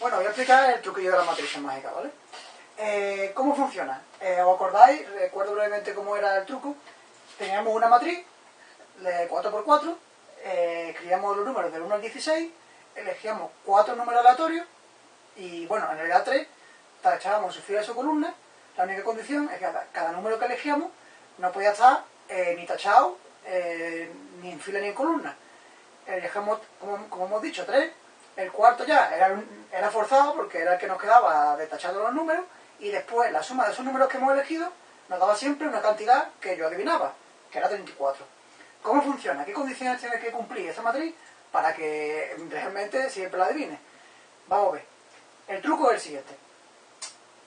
Bueno, voy a explicar el truquillo de la matriz mágica, ¿vale? Eh, ¿Cómo funciona? Eh, ¿Os acordáis? Recuerdo brevemente cómo era el truco. Teníamos una matriz de 4x4, eh, escribíamos los números del 1 al 16, elegíamos cuatro números aleatorios y, bueno, en realidad 3, tachábamos su fila y su columna. La única condición es que cada, número que elegíamos no podía estar ni tachado, ni en fila ni en columna. Elegíamos, como, hemos dicho, 3 el cuarto ya era, era forzado porque era el que nos quedaba detachando los números y después la suma de esos números que hemos elegido nos daba siempre una cantidad que yo adivinaba, que era 34. ¿Cómo funciona? ¿Qué condiciones tiene que cumplir esa matriz para que realmente siempre la adivine? Vamos a ver. El truco es el siguiente.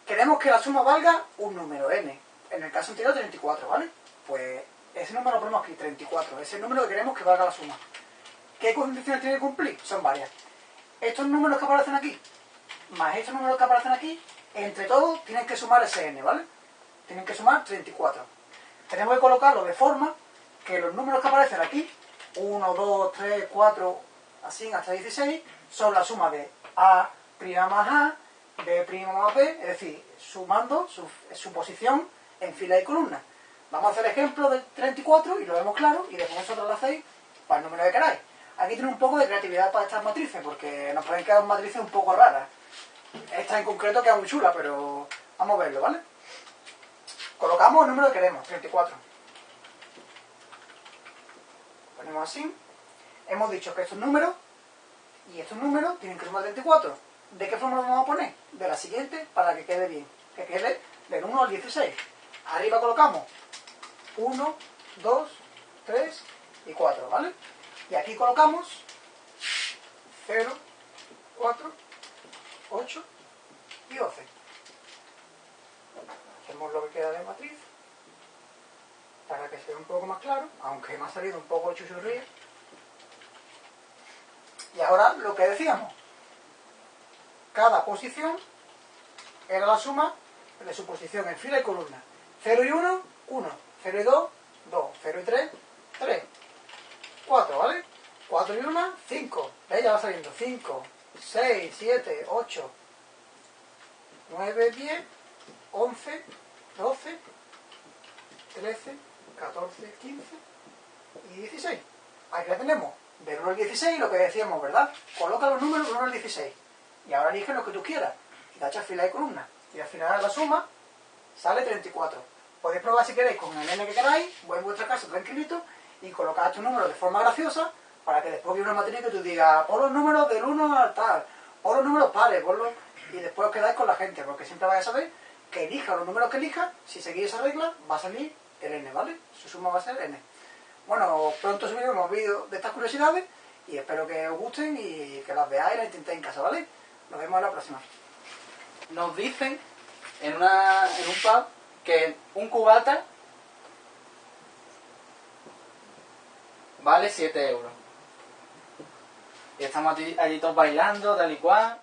Queremos que la suma valga un número, n. En el caso anterior, 34, ¿vale? Pues ese número lo ponemos aquí, 34. Es el número que queremos que valga la suma. ¿Qué condiciones tiene que cumplir? Son varias estos números que aparecen aquí, más estos números que aparecen aquí, entre todos tienen que sumar ese n, ¿vale? Tienen que sumar 34. Tenemos que colocarlo de forma que los números que aparecen aquí, 1, 2, 3, 4, así hasta 16, son la suma de a' más a, b' más b, es decir, sumando su, su posición en fila y columna. Vamos a hacer el ejemplo de 34 y lo vemos claro y después vosotros lo hacéis para el número que queráis. Aquí tiene un poco de creatividad para estas matrices, porque nos pueden quedar matrices un poco raras. Esta en concreto queda muy chula, pero vamos a verlo, ¿vale? Colocamos el número que queremos, 34. Ponemos así. Hemos dicho que estos números y estos números tienen que sumar 34. ¿De qué forma lo vamos a poner? De la siguiente para que quede bien. Que quede del 1 al 16. Arriba colocamos 1, 2, 3 y 4, ¿vale? Y aquí colocamos 0, 4, 8 y 12. Hacemos lo que queda de matriz para que sea un poco más claro, aunque me ha salido un poco chuchurría. Y ahora lo que decíamos, cada posición era la suma de su posición en fila y columna. 0 y 1, 1. 0 y 2, 2. 0 y 3, 3. 4, ¿vale? 4 y 1, 5. ¿Veis? Ya va saliendo. 5, 6, 7, 8, 9, 10, 11, 12, 13, 14, 15 y 16. Aquí la tenemos. Del 1 al 16, lo que decíamos, ¿verdad? Coloca los números del 1 al 16. Y ahora elige lo que tú quieras. Y tachas fila y columna. Y al final la suma sale 34. Podéis probar si queréis con el n que queráis, voy en vuestra casa tranquilito y colocar tu número de forma graciosa para que después viene una matriz que tú digas, pon los números del 1 al tal, pon los números pares, ponlos... y después os quedáis con la gente, porque siempre vais a saber que elija los números que elija, si seguís esa regla, va a salir el n, ¿vale? Su suma va a ser n. Bueno, pronto subiremos vídeos de estas curiosidades y espero que os gusten y que las veáis y las intentéis en casa, ¿vale? Nos vemos en la próxima. Nos dicen en, una, en un pub que un cubata vale 7 euros. Y estamos allí, todos bailando, tal y cual.